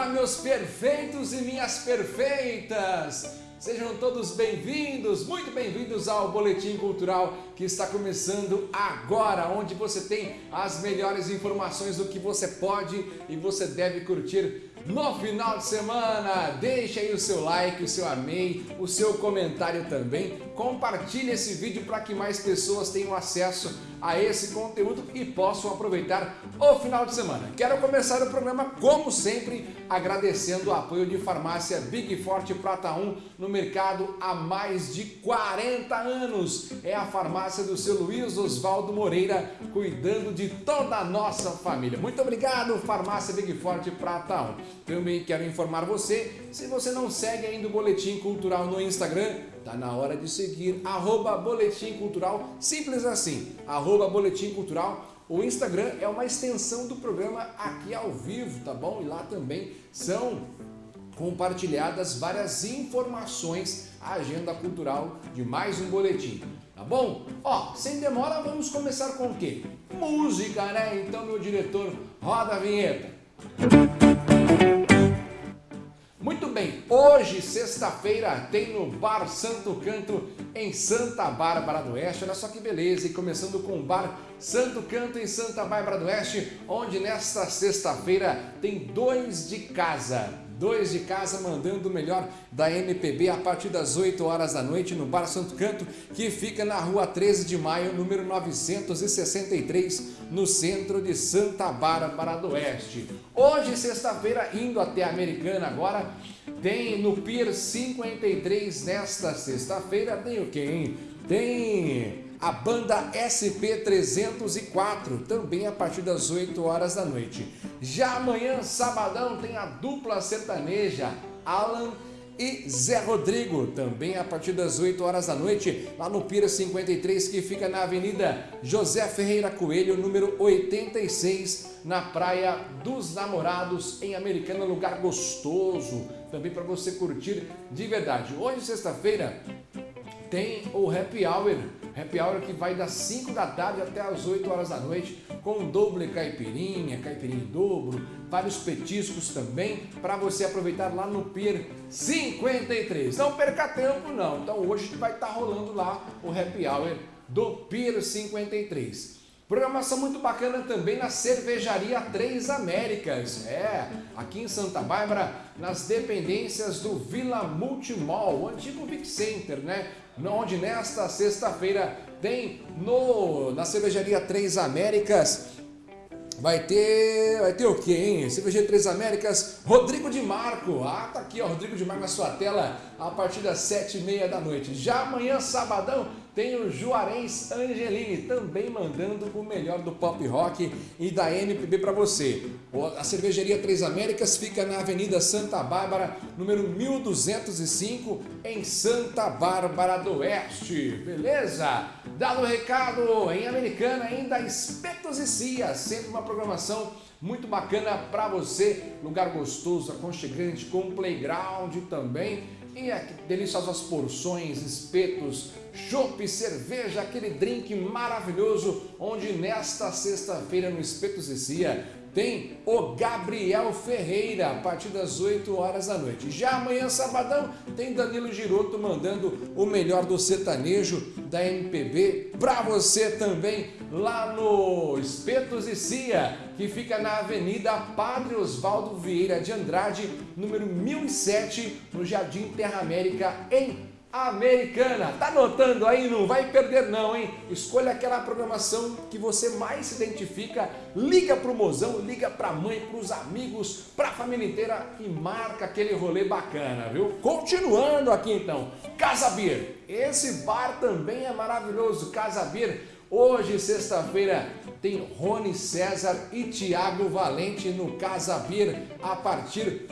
Olá, meus perfeitos e minhas perfeitas! Sejam todos bem-vindos, muito bem-vindos ao Boletim Cultural que está começando agora, onde você tem as melhores informações do que você pode e você deve curtir no final de semana. Deixe aí o seu like, o seu amei, o seu comentário também. Compartilhe esse vídeo para que mais pessoas tenham acesso a esse conteúdo e possam aproveitar o final de semana. Quero começar o programa, como sempre, agradecendo o apoio de farmácia Big Forte Prata 1 no mercado há mais de 40 anos. É a farmácia do seu Luiz Oswaldo Moreira, cuidando de toda a nossa família. Muito obrigado, farmácia Big Forte Prata 1. Também quero informar você, se você não segue ainda o Boletim Cultural no Instagram, tá na hora de seguir, arroba Boletim Cultural, simples assim, arroba Boletim Cultural, o Instagram é uma extensão do programa aqui ao vivo, tá bom? E lá também são compartilhadas várias informações, a agenda cultural de mais um boletim. Tá bom? Ó, sem demora, vamos começar com o quê? Música, né? Então, meu diretor, roda a vinheta. Muito hoje, sexta-feira, tem no Bar Santo Canto, em Santa Bárbara do Oeste. Olha só que beleza, e começando com o Bar Santo Canto, em Santa Bárbara do Oeste, onde nesta sexta-feira tem dois de casa dois de casa mandando o melhor da MPB a partir das 8 horas da noite no Bar Santo Canto, que fica na rua 13 de maio, número 963, no centro de Santa Bárbara do Oeste. Hoje, sexta-feira, indo até a Americana agora, tem no Pier 53, nesta sexta-feira, tem o quê, Tem a banda SP304, também a partir das 8 horas da noite. Já amanhã, sabadão, tem a dupla sertaneja Alan e Zé Rodrigo, também a partir das 8 horas da noite, lá no Pira 53, que fica na Avenida José Ferreira Coelho, número 86, na Praia dos Namorados, em Americana, lugar gostoso, também para você curtir de verdade. Hoje, sexta-feira, tem o Happy Hour, Happy Hour que vai das 5 da tarde até as 8 horas da noite, com doble caipirinha, caipirinha dobro, vários petiscos também, para você aproveitar lá no Pier 53. Não perca tempo não, então hoje vai estar tá rolando lá o Happy Hour do Pier 53. Programação muito bacana também na Cervejaria Três Américas. É, aqui em Santa Bárbara, nas dependências do Vila Multimall, o antigo Vic Center, né? Onde nesta sexta-feira tem no, na Cervejaria Três Américas Vai ter, vai ter o quê, hein? Cervejaria Três Américas, Rodrigo de Marco. Ah, tá aqui, ó, Rodrigo de Marco na sua tela a partir das sete e meia da noite. Já amanhã, sabadão, tem o Juarez Angelini, também mandando o melhor do pop rock e da MPB para você. A cervejaria Três Américas fica na Avenida Santa Bárbara, número 1205, em Santa Bárbara do Oeste. Beleza? Dado o recado, em Americana, ainda Espetos e Cia, sempre uma programação muito bacana para você, lugar gostoso, aconchegante, com playground também e é deliciosas porções, espetos, chopp, cerveja, aquele drink maravilhoso, onde nesta sexta-feira no Espetos e Cia tem o Gabriel Ferreira, a partir das 8 horas da noite. Já amanhã, sabadão, tem Danilo Giroto mandando o melhor do sertanejo da MPB para você também lá no Espetos e Cia, que fica na Avenida Padre Osvaldo Vieira de Andrade, número 1007, no Jardim Terra América, em Americana. Tá anotando aí? Não vai perder não, hein? Escolha aquela programação que você mais se identifica, liga pro mozão, liga pra mãe, pros amigos, pra família inteira e marca aquele rolê bacana, viu? Continuando aqui então, Casa Beer. Esse bar também é maravilhoso, Casa Beer. Hoje, sexta-feira, tem Rony César e Tiago Valente no Casa Beer a partir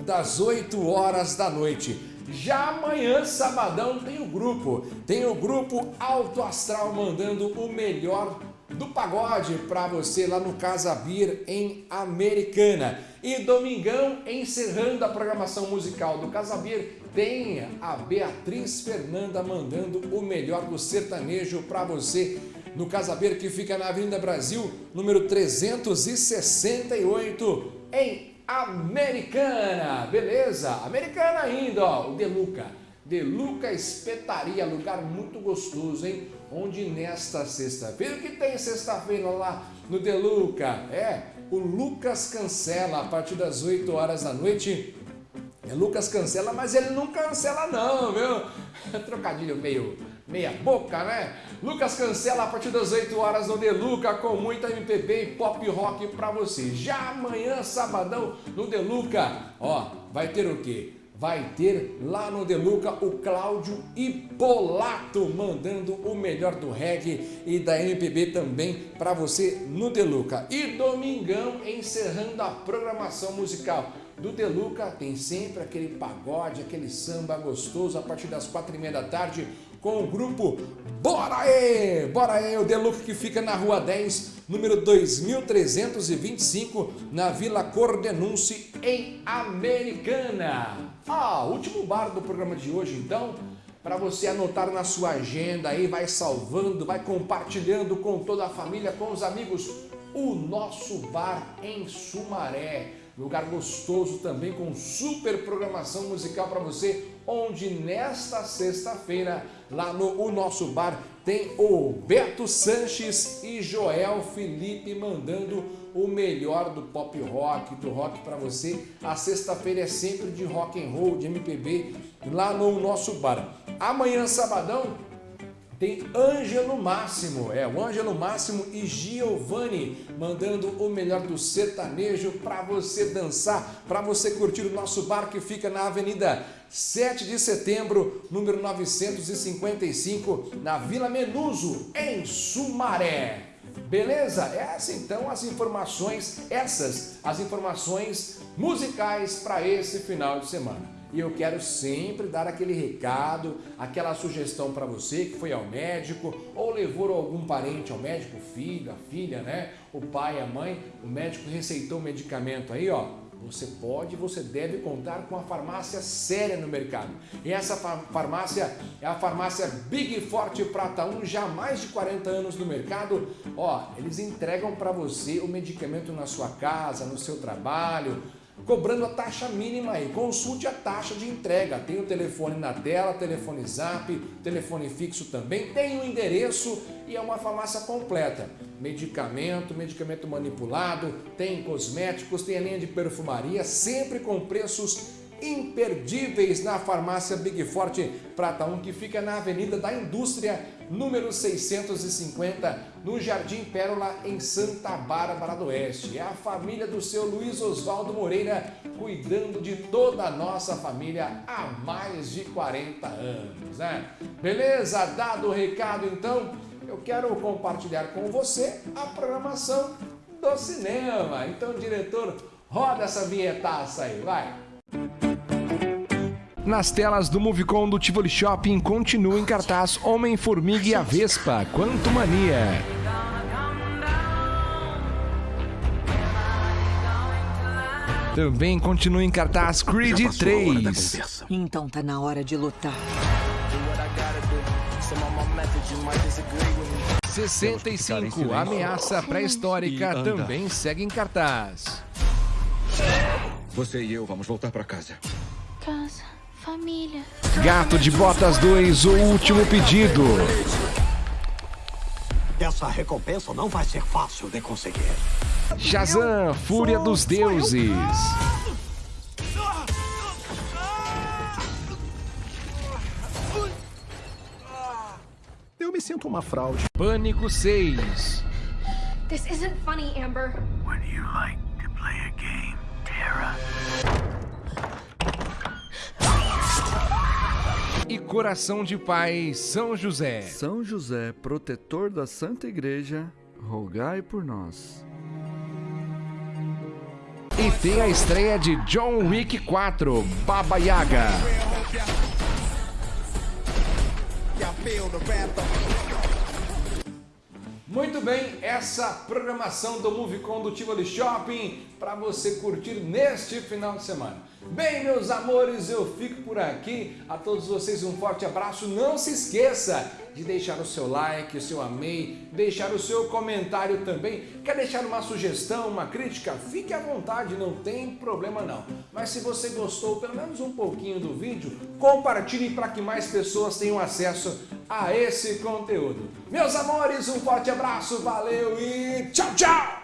das 8 horas da noite. Já amanhã, sabadão, tem o grupo. Tem o grupo Alto Astral mandando o melhor do pagode para você lá no Casa Bir em Americana. E domingão, encerrando a programação musical do Casa Bir, tem a Beatriz Fernanda mandando o melhor do sertanejo para você no Casa Bir, que fica na Avenida Brasil, número 368, em Americana, beleza? Americana ainda, ó, o Deluca. Deluca Espetaria, lugar muito gostoso, hein? Onde nesta sexta-feira, o que tem sexta-feira lá no Deluca? É, o Lucas Cancela, a partir das 8 horas da noite. É, Lucas cancela, mas ele não cancela não, viu? Trocadilho meio meia boca, né? Lucas cancela a partir das 8 horas no Deluca com muita MPB e pop rock pra você. Já amanhã, sabadão, no Deluca, ó, vai ter o quê? Vai ter lá no Deluca o Cláudio Ipolato mandando o melhor do reggae e da MPB também para você no Deluca. E domingão encerrando a programação musical do Deluca tem sempre aquele pagode, aquele samba gostoso a partir das quatro e meia da tarde com o grupo Bora Aê! Bora o Deluca que fica na Rua 10, número 2325, na Vila Cordenunce, em Americana. Ah, último bar do programa de hoje, então, para você anotar na sua agenda aí, vai salvando, vai compartilhando com toda a família, com os amigos, o nosso bar em Sumaré. Lugar gostoso também com super programação musical para você, onde nesta sexta-feira, lá no o nosso bar, tem o Beto Sanches e Joel Felipe mandando o melhor do pop rock, do rock para você. A sexta-feira é sempre de rock and roll, de MPB, lá no nosso bar. Amanhã, sabadão, tem Ângelo Máximo, é o Ângelo Máximo e Giovanni mandando o melhor do sertanejo para você dançar, para você curtir o nosso bar que fica na Avenida 7 de Setembro, número 955, na Vila Menuso, em Sumaré. Beleza? Essas então as informações, essas as informações musicais para esse final de semana. E eu quero sempre dar aquele recado, aquela sugestão para você que foi ao médico ou levou algum parente ao médico, o filho, a filha, né? O pai, a mãe, o médico receitou um medicamento aí, ó. Você pode, você deve contar com uma farmácia séria no mercado. E essa farmácia é a farmácia Big Forte Prata 1, já há mais de 40 anos no mercado. Ó, eles entregam para você o medicamento na sua casa, no seu trabalho, cobrando a taxa mínima aí. Consulte a taxa de entrega. Tem o telefone na tela, telefone zap, telefone fixo também, tem o endereço e é uma farmácia completa. Medicamento, medicamento manipulado, tem cosméticos, tem a linha de perfumaria, sempre com preços imperdíveis na farmácia Big Forte Prata 1, que fica na Avenida da Indústria, número 650, no Jardim Pérola, em Santa Bárbara do Oeste. É a família do seu Luiz Oswaldo Moreira, cuidando de toda a nossa família há mais de 40 anos, né? Beleza? Dado o recado, então, eu quero compartilhar com você a programação do cinema. Então, diretor, roda essa vinhetaça aí, vai! Nas telas do Movicon do Tivoli Shopping continua em cartaz Homem-Formiga e a Vespa, Quanto Mania. Também continua em cartaz Creed 3. Então tá na hora de lutar. 65, Ameaça Pré-Histórica também segue em cartaz. Você e eu vamos voltar para casa. Casa, família. Gato de Botas 2, o último pedido. Essa recompensa não vai ser fácil de conseguir. Shazam, Fúria dos Deuses. Eu me sinto uma fraude. Pânico 6. This isn't funny, Amber. Would you like E Coração de Pai, São José. São José, protetor da Santa Igreja, rogai por nós. E tem a estreia de John Wick 4, Baba Yaga. Muito bem, essa programação do Movicon do Tivoli Shopping para você curtir neste final de semana. Bem, meus amores, eu fico por aqui. A todos vocês um forte abraço. Não se esqueça de deixar o seu like, o seu amei, deixar o seu comentário também. Quer deixar uma sugestão, uma crítica? Fique à vontade, não tem problema não. Mas se você gostou pelo menos um pouquinho do vídeo, compartilhe para que mais pessoas tenham acesso a esse conteúdo. Meus amores, um forte abraço, valeu e tchau, tchau!